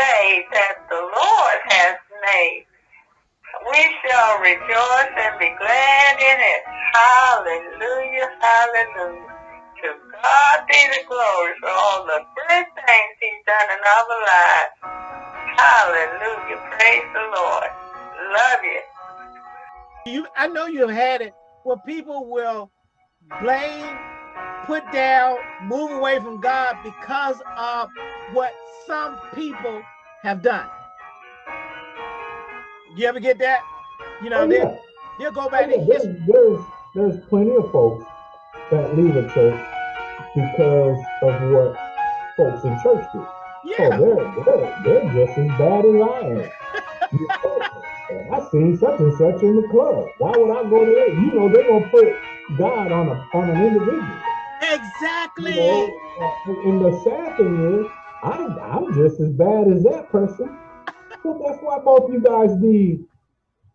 day that the Lord has made. We shall rejoice and be glad in it. Hallelujah, hallelujah. To God be the glory for all the good things he's done in our lives. Hallelujah, praise the Lord. Love you. You, I know you've had it where people will blame, put down, move away from God because of what some people have done. You ever get that? You know, oh, yeah. they'll go back oh, yeah. to there's, there's there's plenty of folks that leave a church because of what folks in church do. Yeah. Oh, they're, they're, they're just as bad as I am. I seen such and such in the club. Why would I go there? You know, they're gonna put God on a on an individual. Exactly. You know, and the sad thing is, I'm I'm just as bad as that person. So that's why both you guys need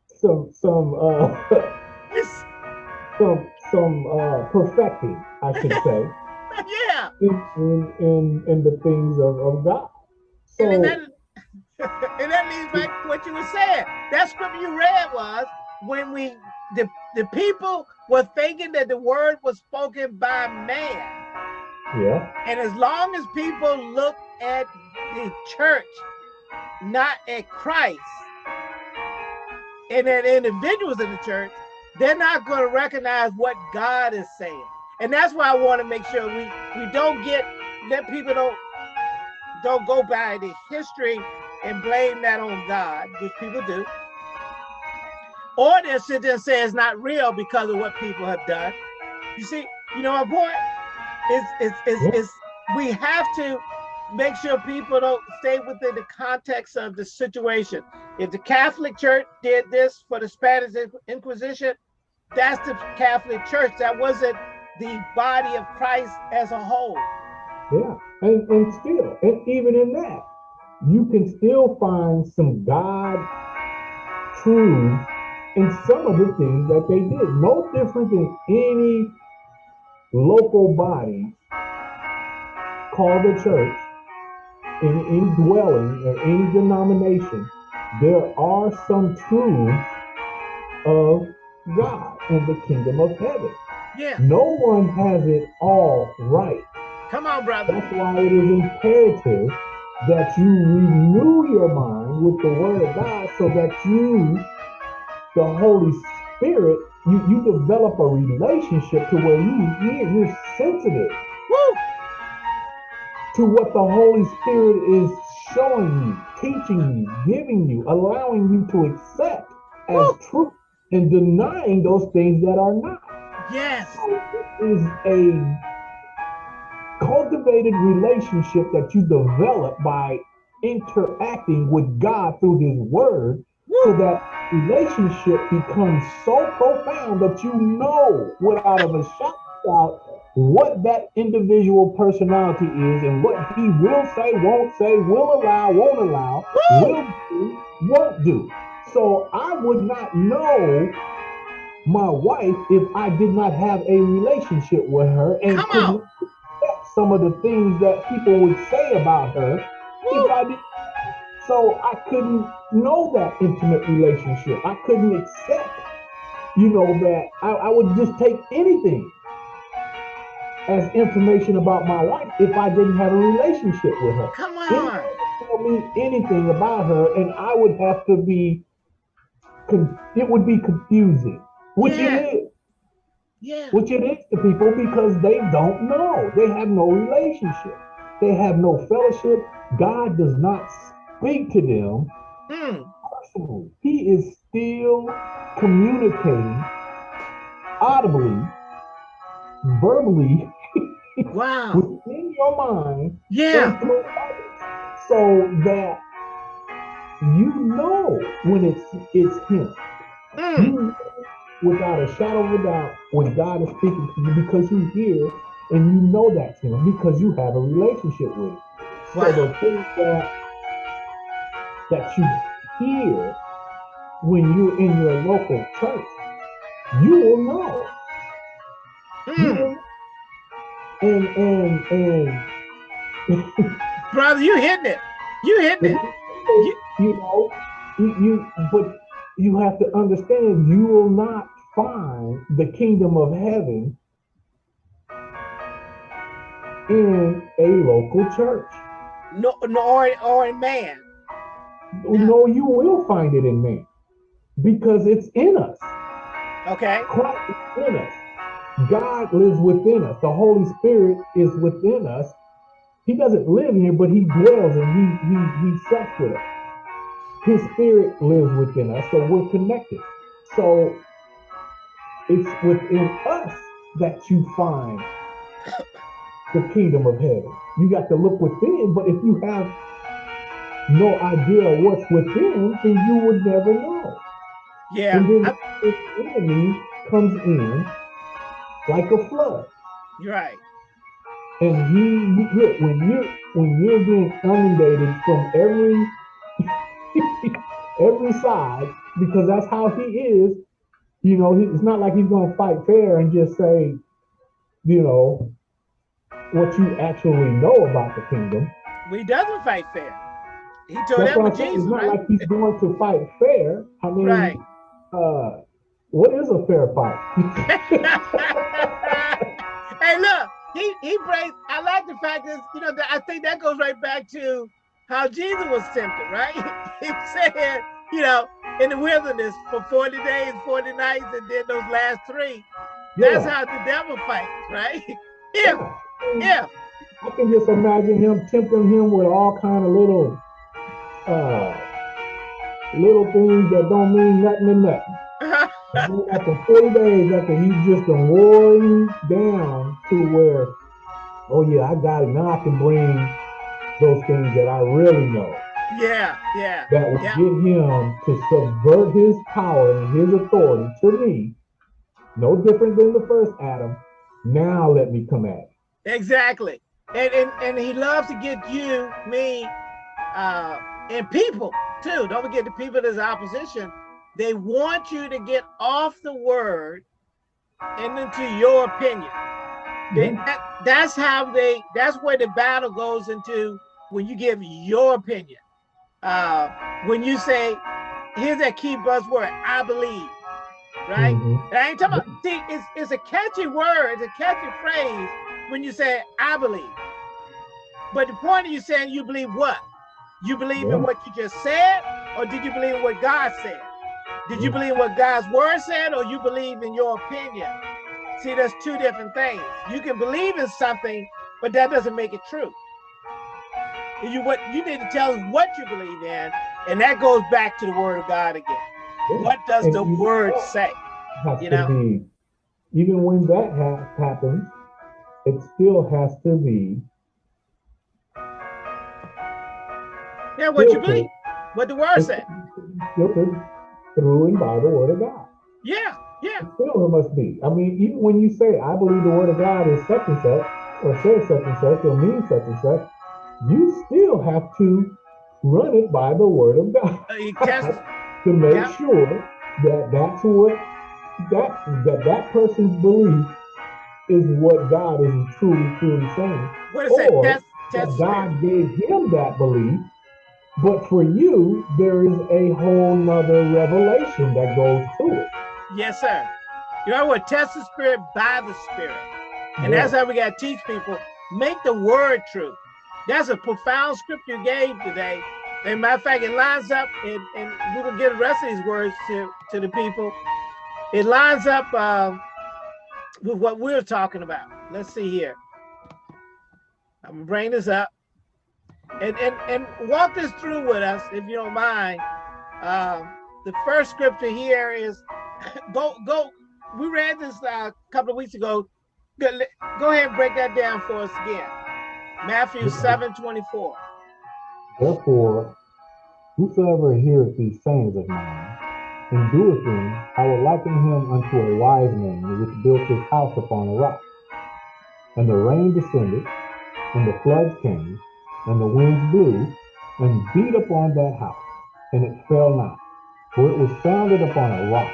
some some uh some some uh perfecting, I should say. yeah. In, in in in the things of, of God. So and that, and that means like what you were saying. That scripture you read was when we the the people were thinking that the word was spoken by man. Yeah. And as long as people look at the church, not at Christ, and at individuals in the church, they're not going to recognize what God is saying. And that's why I want to make sure we we don't get let people don't don't go by the history and blame that on God, which people do. Or they'll sit there and say it's not real because of what people have done. You see, you know my point? It's it's it's, it's we have to make sure people don't stay within the context of the situation. If the Catholic Church did this for the Spanish Inquisition, that's the Catholic Church. That wasn't the body of Christ as a whole. Yeah, and, and still, and even in that, you can still find some God truth in some of the things that they did. No different than any local body called the church in any dwelling or any denomination, there are some truths of God and the kingdom of heaven. Yeah. No one has it all right. Come on, brother. That's why it is imperative that you renew your mind with the word of God so that you, the Holy Spirit, you, you develop a relationship to where you you're sensitive Woo! to what the Holy Spirit is showing you, teaching you, giving you, allowing you to accept as Woo! truth and denying those things that are not. Yes. So it is a cultivated relationship that you develop by interacting with God through his word! So that relationship becomes so profound that you know without a of doubt what that individual personality is and what he will say, won't say, will allow, won't allow, will do, won't do. So I would not know my wife if I did not have a relationship with her and Come could on. accept some of the things that people would say about her Woo! if I did. So I couldn't know that intimate relationship. I couldn't accept, you know, that I, I would just take anything as information about my wife if I didn't have a relationship with her. Come on. tell me anything about her, and I would have to be, con- it would be confusing, which Yeah. it is, Yeah. which it is to people because they don't know. They have no relationship. They have no fellowship. God does not speak to them Mm. personally. He is still communicating audibly, verbally Wow. within your mind Yeah. and through others, so that you know when it's it's him. Mm. You know without a shadow of a doubt when God is speaking to you because you hear and you know that's him because you have a relationship with him. So the things that that you hear when you're in your local church, you will know. You Mm. will and and and Brother, you hitting it. You hit it. You, you know, you, you but you have to understand you will not find the kingdom of heaven in a local church. No, no or, or in man. No, you will find it in me because it's in us. Okay. Christ is in us. God lives within us. The Holy Spirit is within us. He doesn't live here, but he dwells and he he he sucks with us. His spirit lives within us, so we're connected. So it's within us that you find the kingdom of heaven. You got to look within, but if you have no idea what's within, then you would never know. Yeah. And then I, the enemy comes in like a flood. you're right. And he look when you're when you're being inundated from every every side, because that's how he is, you know, he, it's not like he's gonna fight fair and just say, you know, what you actually know about the kingdom. We doesn't fight fair. He told That's that with. Jesus, It's not right? like he's going to fight fair. I mean, Right. uh, what is a fair fight? hey, look, he he brings. I like the fact that you know that I think that goes right back to how Jesus was tempted, right? He said, you know, in the wilderness for 40 days, 40 nights, and then those last three. Yeah. That's how the devil fights, right? If, Yeah. if, I can just imagine him tempting him with all kind of little, uh, little things that don't mean nothing to nothing. After 40 days, after he's just been roaring down to where, oh yeah, I got it. Now I can bring those things that I really know yeah, yeah, that would Yeah. get him to subvert his power and his authority to me. No different than the first Adam. Now let me come at it. exactly. And, and and he loves to get you, me, uh, and people too. Don't forget the people that's opposition. They want you to get off the word and into your opinion. They- that, that's how they. That's where the battle goes into when you give your opinion. Uh, when you say, "Here's that key buzzword: I believe," right? Mhm. And I ain't talking about. See, it's it's a catchy word, it's a catchy phrase when you say "I believe." But the point of you saying you believe what? You believe Yeah. in what you just said, or did you believe in what God said? Did you believe what God's word said, or you believe in your opinion? See, there's two different things. You can believe in something, but that doesn't make it true. And You what you need to tell us what you believe in, and that goes back to the word of God again. Yeah. What does And the word say? You know? be, even when that ha- happens, it still has to be Yeah, what you believe, what the word said. filtered through and by the word of God. Yeah, yeah, It must be. I mean, even when you say, I believe the word of God is such and such, or says such and such, or means such and such, you still have to run it by the word of God Uh, test, to make Yeah. sure that that's what that that that person's belief is what God is truly truly saying. what say? Or That. God gave him that belief, but for you there is a whole nother revelation that goes to it. Yes, sir. You know what? Test the spirit by the spirit. And Yeah. that's how we got to teach people. Make the word true. That's a profound scripture you gave today. And matter of fact, it lines up, and, and we will get the rest of these words to, to the people. It lines up um, with what we're talking about. Let's see here. I'm gonna bring this up and, and, and walk this through with us, if you don't mind. Um, the first scripture here is go go. We read this uh, a couple of weeks ago. Go, go ahead and break that down for us again. Matthew seven twenty four. Therefore, whosoever heareth these sayings of mine and doeth them, I will liken him unto a wise man which built his house upon a rock. And the rain descended, and the floods came, and the winds blew, and beat upon that house, and it fell not, for it was founded upon a rock.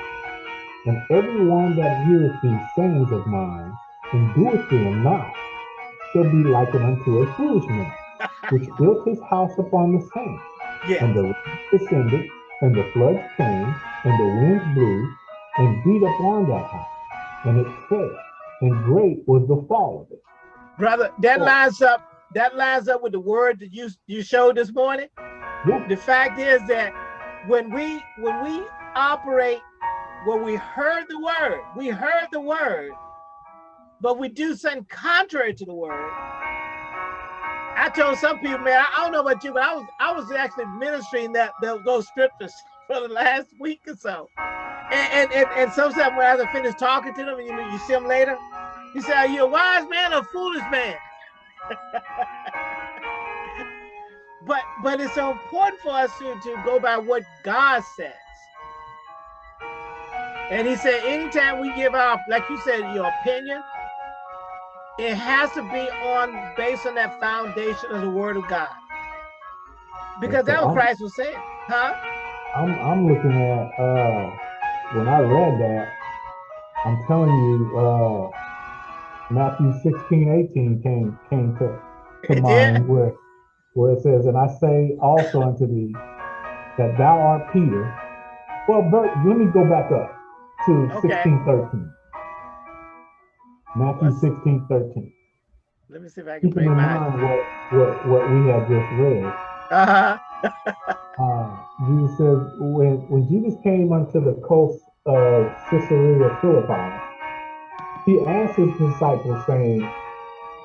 And every one that heareth these sayings of mine and doeth them not shall be likened unto a foolish man which built his house upon the sand. Yeah. And the rain descended, and the floods came, and the winds blew, and beat upon that house, and it fell, and great was the fall of it. Brother, that Oh. lines up, that lines up with the word that you you showed this morning. The fact is that when we when we operate, when we heard the word, we heard the word, but we do something contrary to the word. I told some people, man, I don't know about you, but I was I was actually ministering that those, scriptures for the last week or so. And and and, and sometimes when I finish talking to them, and you you see them later, he said, Are you a wise man or a foolish man? but but it's so important for us to, to go by what God says. And he said, anytime we give our, like you said, your opinion, it has to be on based on that foundation of the word of God. Because that's what Christ was saying. Huh? I'm I'm looking at uh when I read that, I'm telling you, uh Matthew 16, 18 came came to, to mind where where it says, And I say also unto thee that thou art Peter. Well, Bert, let me go back up to Okay. 16, 13. Matthew What's- 16, 13. Let me see if I can Keeping in mind what, what, what we have just read. Uh-huh. uh, Jesus says, when, when Jesus came unto the coast of Caesarea Philippi, he asked his disciples, saying,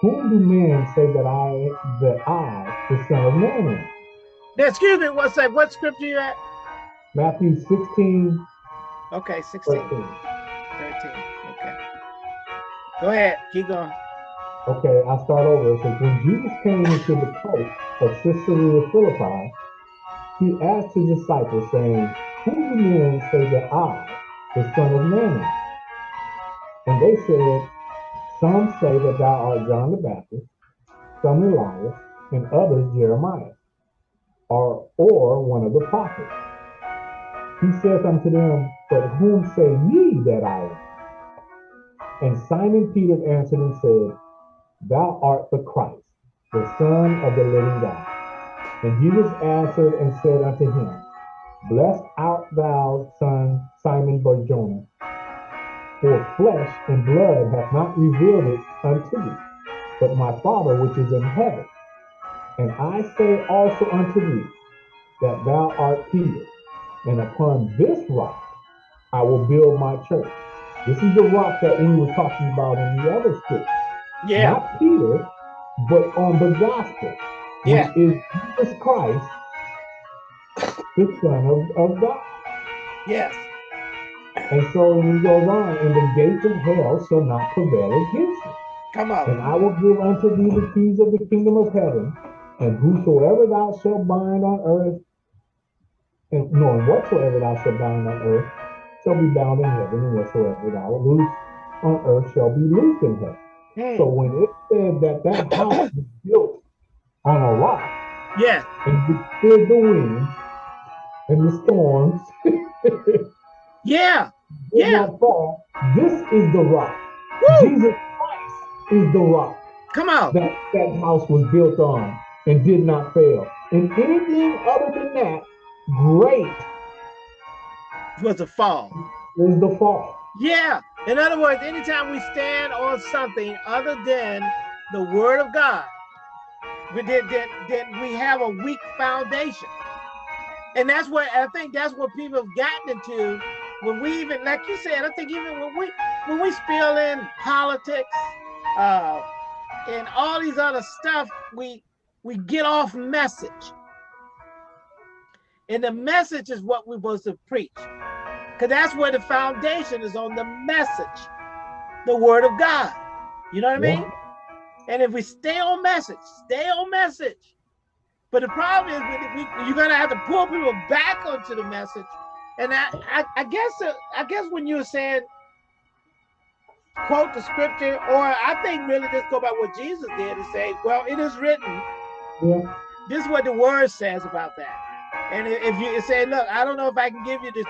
Whom do men say that I, that I, the Son of Man am? Now, excuse me, what's that? What scripture you at? Matthew 16, Okay, 16, 13. 13. Okay. Go ahead. Keep going. Okay, I'll start over. It says, When Jesus came into the coast of Caesarea Philippi, he asked his disciples, saying, Whom do men say that I, the Son of Man, am? And they said, Some say that thou art John the Baptist, some Elias, and others Jeremiah, or, or one of the prophets. He saith unto them, But whom say ye that I am? And Simon Peter answered and said, Thou art the Christ, the Son of the living God. And Jesus answered and said unto him, Blessed art thou, son Simon Barjona, for flesh and blood hath not revealed it unto thee, but my Father which is in heaven. And I say also unto thee, that thou art Peter, and upon this rock I will build my church. This is the rock that we were talking about in the other scripture Yeah. not Peter, but on the gospel, which Yeah. is Jesus Christ, the Son of, of God. Yes. And so he goes on, and the gates of hell shall not prevail against it. Come on. And. I will give unto thee the keys of the kingdom of heaven, and whosoever thou shalt bind on earth, and no, and whatsoever thou shalt bind on earth shall be bound in heaven, and whatsoever thou loose on earth shall be loosed in heaven. Hmm. So when it said that that house was built on a rock Yeah. and withstood the winds and the storms, did Yeah. Not fall, this is the rock. Woo. Jesus Christ is the rock Come on. that that house was built on and did not fail. And anything other than that, great was a fall. is the fall. Yeah. In other words, anytime we stand on something other than the word of God, we did then, then we have a weak foundation. And that's what I think that's what people have gotten into when we even like you said, I think even when we when we spill in politics uh and all these other stuff, we we get off message. And the message is what we're supposed to preach. Because that's where the foundation is on the message, the word of God. You know what I mean? And if we stay on message, stay on message. But the problem is we, we, you're gonna have to pull people back onto the message. And I, I, I guess, uh, I guess when you were saying quote the scripture, or I think really just go by what Jesus did and say, well, it is written. Yeah. This is what the word says about that. And if you say, look, I don't know if I can give you the,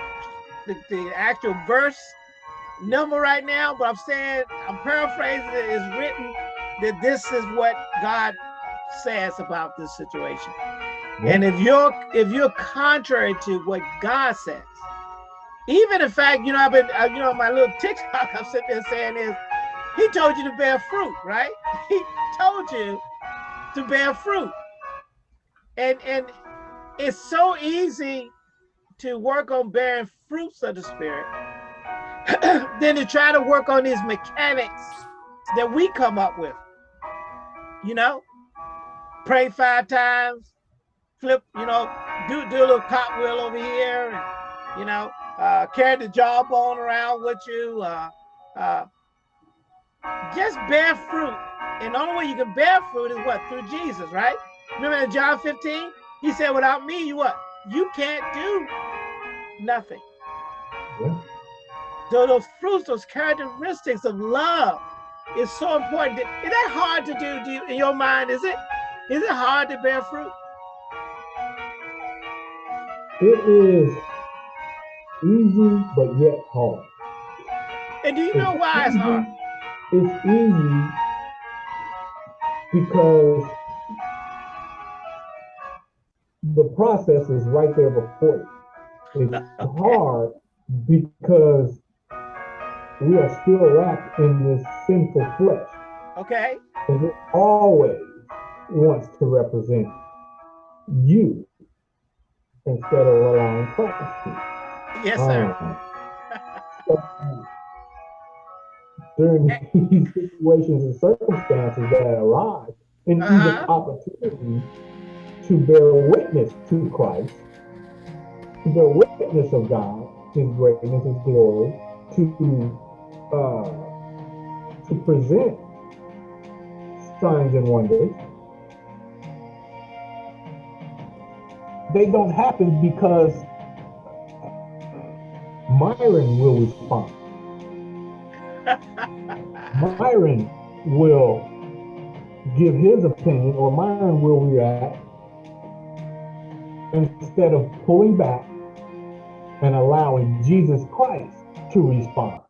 the, the actual verse number right now, but I'm saying, I'm paraphrasing it, it's written that this is what God says about this situation. And if you're if you're contrary to what God says, even in fact, you know, I've been, uh, you know, my little TikTok I'm sitting there saying is, He told you to bear fruit, right? He told you to bear fruit, and and it's so easy to work on bearing fruits of the spirit than to try to work on these mechanics that we come up with. You know, pray five times, flip, you know, do do a little cartwheel over here, and you know, uh, carry the jawbone around with you. Uh, uh, just bear fruit, and the only way you can bear fruit is what through Jesus, right? Remember in John 15, he said, "Without me, you what? You can't do nothing." Yeah. So those fruits, those characteristics of love, is so important. Is that hard to do, do you, in your mind? Is it? Is it hard to bear fruit? It is easy, but yet hard. And do you know why it's hard? It's easy because the process is right there before you. It's hard because we are still wrapped in this sinful flesh. Okay. And it always wants to represent you instead of Christ to. Yes, sir. Um, so, during these situations and circumstances that arise, and even Uh-huh. opportunity to bear witness to Christ, to bear witness of God, His greatness, His glory, to uh, to present signs and wonders. They don't happen because Myron will respond. Myron will give his opinion, or Myron will react instead of pulling back and allowing Jesus Christ to respond.